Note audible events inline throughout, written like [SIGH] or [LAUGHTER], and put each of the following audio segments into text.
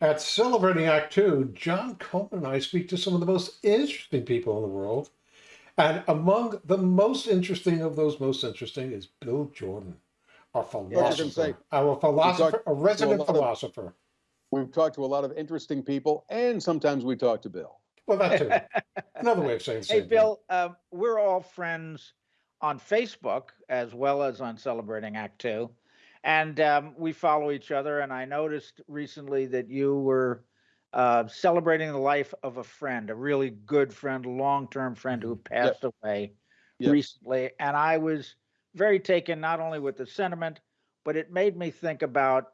At Celebrating Act Two, John Coleman and I speak to some of the most interesting people in the world. And among the most interesting of those most interesting is Bill Jordan, our philosopher, say, our philosopher, a to a resident of- philosopher. We've talked to a lot of interesting people, and sometimes we talk to Bill. Well, that too. [LAUGHS] Another way of saying the Hey, same thing. Bill, uh, we're all friends on Facebook as well as on Celebrating Act Two. And um, we follow each other. And I noticed recently that you were uh, celebrating the life of a friend, a really good friend, long term friend who passed away Yep. recently. And I was very taken not only with the sentiment, but it made me think about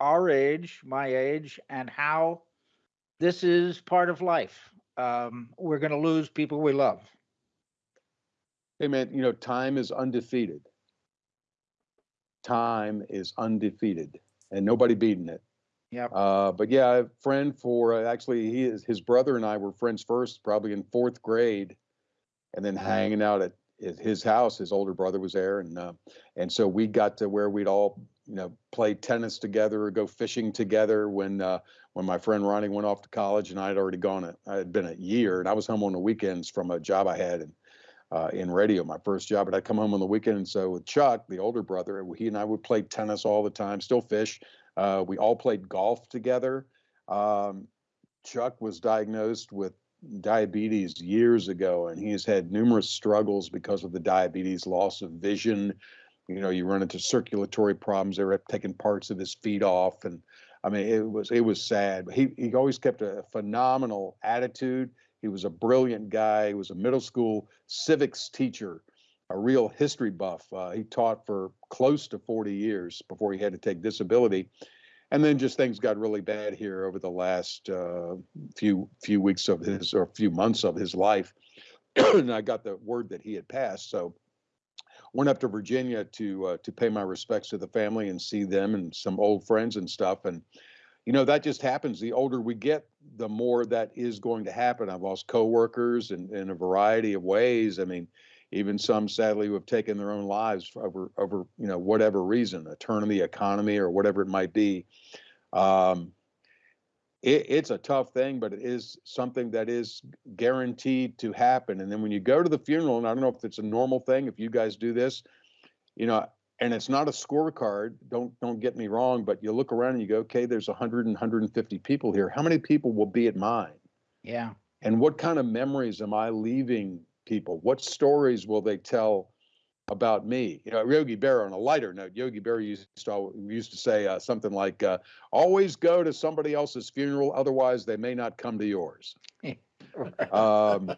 our age, my age, and how this is part of life. Um, we're going to lose people we love. Hey, man, you know, time is undefeated. Time is undefeated, and nobody beating it. Yep. Uh, but yeah, a friend for uh, actually, he is his brother and I were friends first, probably in fourth grade, and then hanging out at, at his house. His older brother was there, and uh, and so we got to where we'd all you know play tennis together or go fishing together when uh, when my friend Ronnie went off to college, and I had already gone. A, I had been a year, and I was home on the weekends from a job I had, and uh, in radio, my first job. But I'd come home on the weekend, and so with Chuck, the older brother, he and I would play tennis all the time, still fish. Uh, we all played golf together. Um, Chuck was diagnosed with diabetes years ago, and he has had numerous struggles because of the diabetes, loss of vision. You know, you run into circulatory problems. They were taking parts of his feet off, and I mean, it was it was sad. But he he always kept a phenomenal attitude. He was a brilliant guy. He was a middle school civics teacher, a real history buff. Uh, he taught for close to 40 years before he had to take disability. And then just things got really bad here over the last uh, few few weeks of his or few months of his life. [CLEARS THROAT] and I got the word that he had passed. So went up to Virginia to uh, to pay my respects to the family and see them and some old friends and stuff. And you know that just happens. The older we get, the more that is going to happen. I've lost coworkers in, in a variety of ways. I mean, even some sadly who have taken their own lives over over you know whatever reason, a turn in the economy or whatever it might be. Um, it, it's a tough thing, but it is something that is guaranteed to happen. And then when you go to the funeral, and I don't know if it's a normal thing, if you guys do this, you know, and it's not a scorecard. Don't don't get me wrong, but you look around and you go, okay, there's 100 and 150 people here. How many people will be at mine? Yeah. And what kind of memories am I leaving people? What stories will they tell about me? You know, Yogi Berra. On a lighter note, Yogi Berra used to used to say uh, something like, uh, "Always go to somebody else's funeral, otherwise they may not come to yours." [LAUGHS] Um,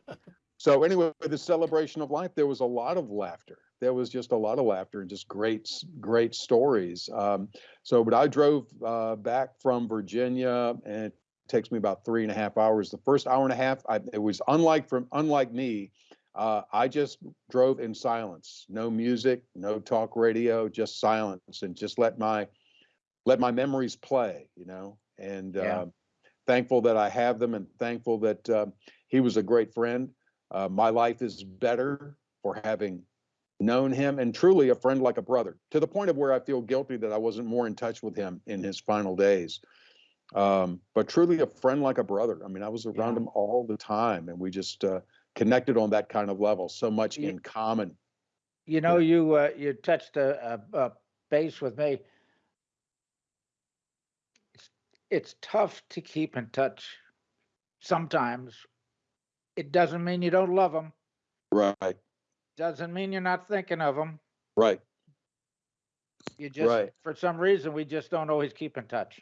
so anyway, the celebration of life, there was a lot of laughter. There was just a lot of laughter and just great, great stories. Um, so, but I drove uh, back from Virginia, and it takes me about three and a half hours. The first hour and a half, I, it was unlike from unlike me. Uh, I just drove in silence, no music, no talk radio, just silence, and just let my let my memories play. You know, and Yeah. uh, thankful that I have them, and thankful that um, he was a great friend. Uh, my life is better for having known him and truly a friend like a brother to the point of where I feel guilty that I wasn't more in touch with him in his final days. Um, but truly a friend like a brother. I mean, I was around Yeah. him all the time and we just uh, connected on that kind of level, so much Ye- in common. You know, you uh, you touched a, a, a base with me. It's, it's tough to keep in touch. Sometimes it doesn't mean you don't love them. Right, Doesn't mean you're not thinking of them. right, You just, Right. for some reason, we just don't always keep in touch.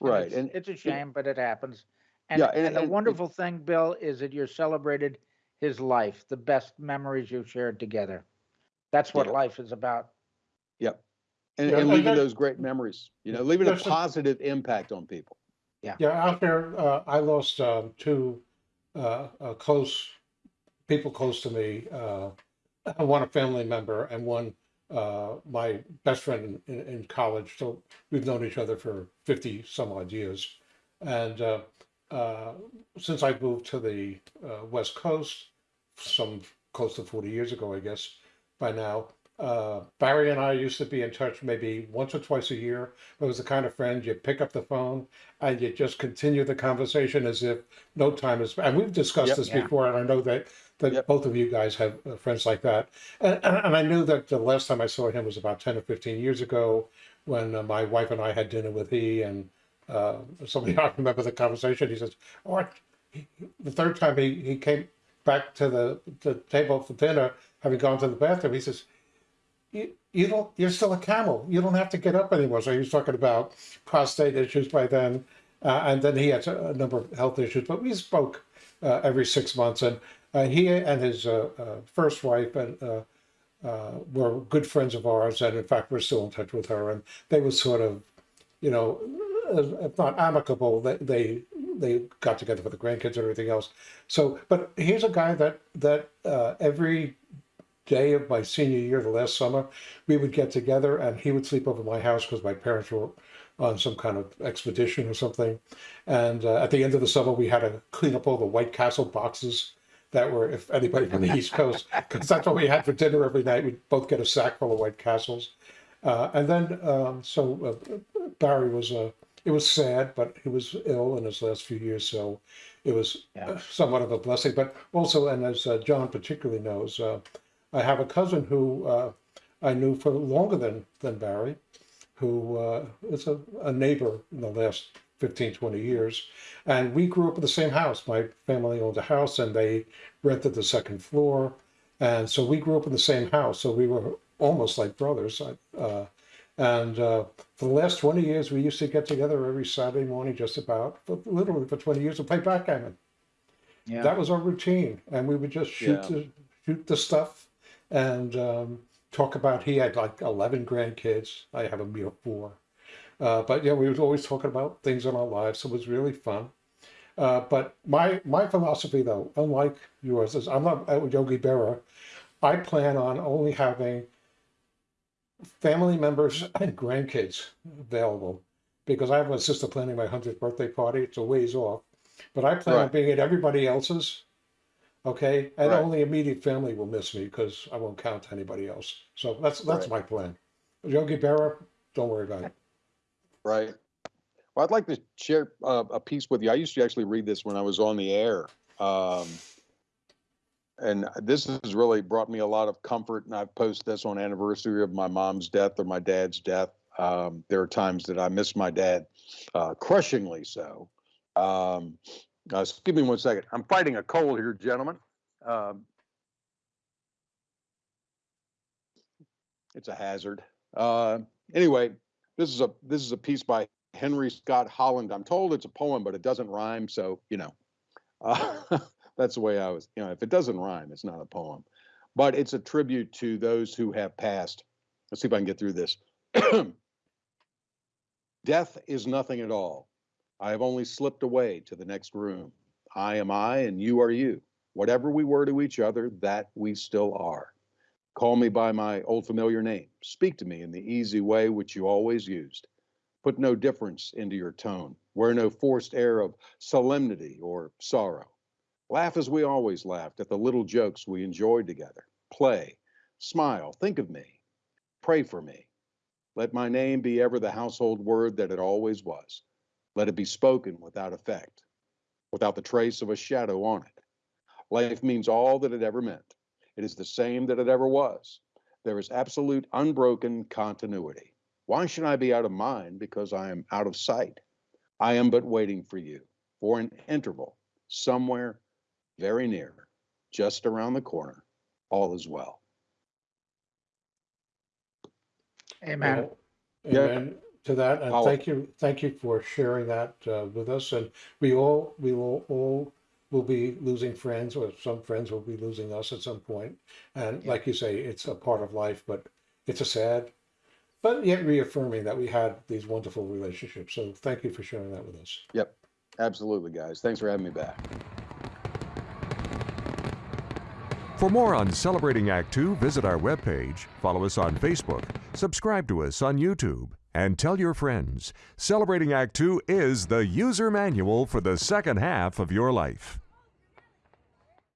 And right. it's, And it's a shame, but it happens. And, Yeah, and- and the and it- wonderful thing, Bill, is that you're celebrated his life, the best memories you've shared together. That's what Yeah. life is about. yep. And, Yeah, and and leaving that- those great memories, you know, leaving a There's some- positive impact on people. Yeah, out there, uh, I lost um, two uh, uh, close people close to me. Uh, one a family member, and one uh, my best friend in, in, college. So we've known each other for fifty some odd years. And uh, uh, since I moved to the uh, West Coast, some close to forty years ago, I guess by now, uh, Barry and I used to be in touch maybe once or twice a year. It was the kind of friend you pick up the phone and you just continue the conversation as if no time is. And we've discussed Yep. this Yeah. before, and I know that that Yep. both of you guys have uh, friends like that. And, and, and I knew that the last time I saw him was about ten or fifteen years ago when uh, my wife and I had dinner with he and uh, somebody [LAUGHS] I remember the conversation. He says, "Oh, the third time he, he came back to the, the table for dinner, having gone to the bathroom, he says, you, you don't, you're still a camel. You don't have to get up anymore. So he was talking about prostate issues by then. Uh, and then he had a number of health issues, but we spoke uh, every six months. And uh, he and his uh, uh, first wife and uh, were good friends of ours. And in fact, we're still in touch with her. And they were sort of, you know, if not amicable, they, they they got together for the grandkids and everything else. So, but here's a guy that that every day of my senior year, the last summer, we would get together and he would sleep over my house because my parents were on some kind of expedition or something. And uh, at the end of the summer, we had to clean up all the White Castle boxes that were, if anybody from the East Coast, [LAUGHS] because that's what we had for dinner every night. We'd both get a sack full of White Castles. Uh, and then, um, so uh, Barry was, uh, it was sad, but he was ill in his last few years. So it was Yeah. somewhat of a blessing. But also, and as uh, John particularly knows, uh, I have a cousin who uh, I knew for longer than, than Barry, who uh, is a, a neighbor in the last 15, 20 years. And we grew up in the same house. My family owned a house and they rented the second floor. And so we grew up in the same house. So we were almost like brothers. Uh, and uh, for the last 20 years, we used to get together every Saturday morning, just about, for, literally for 20 years, to play backgammon Yeah. that was our routine and we would just shoot Yeah. the shoot the stuff and um, talk about he had like 11 grandkids. I have a mere four. Uh, but yeah we was always talking about things in our lives. So it was really fun. Uh, but my my philosophy though unlike yours is i'm not uh, yogi berra i plan on only having family members [LAUGHS] and grandkids available because i have a sister planning my 100th birthday party. It's a ways off. But I plan on being at everybody else's. Okay, and Right. only immediate family will miss me because I won't count anybody else. So that's that's Right. my plan. Yogi Berra, don't worry about it. Right. Well, I'd like to share uh, a piece with you. I used to actually read this when I was on the air. Um, and this has really brought me a lot of comfort. And I've posted this on anniversary of my mom's death or my dad's death. Um, there are times that I miss my dad, uh, crushingly so. Um, uh, give me one second. I'm fighting a cold here, gentlemen. Um, it's a hazard. Uh, anyway, this is a this is a piece by Henry Scott Holland. I'm told it's a poem, but it doesn't rhyme, so you know, uh, [LAUGHS] that's the way I was. You know, if it doesn't rhyme, it's not a poem. But it's a tribute to those who have passed. Let's see if I can get through this. [CLEARS THROAT] Death is nothing at all. I have only slipped away to the next room. I am I, and you are you. Whatever we were to each other, that we still are. Call me by my old familiar name. Speak to me in the easy way which you always used. Put no difference into your tone. Wear no forced air of solemnity or sorrow. Laugh as we always laughed at the little jokes we enjoyed together. Play, smile, think of me. Pray for me. Let my name be ever the household word that it always was. Let it be spoken without effect, without the trace of a shadow on it. Life means all that it ever meant. It is the same that it ever was. There is absolute unbroken continuity. Why should I be out of mind because I am out of sight? I am but waiting for you for an interval somewhere very near, just around the corner. All is well. Amen. Well, Yeah. Amen to that, and I'll- thank you, thank you for sharing that uh, with us. And we all, we will all will be losing friends, or some friends will be losing us at some point. And Yeah. like you say, it's a part of life, but it's a sad, but yet reaffirming that we had these wonderful relationships. So thank you for sharing that with us. Yep, absolutely, guys. Thanks for having me back. For more on Celebrating Act Two, visit our webpage, follow us on Facebook, subscribe to us on YouTube, and tell your friends. Celebrating Act Two is the user manual for the second half of your life.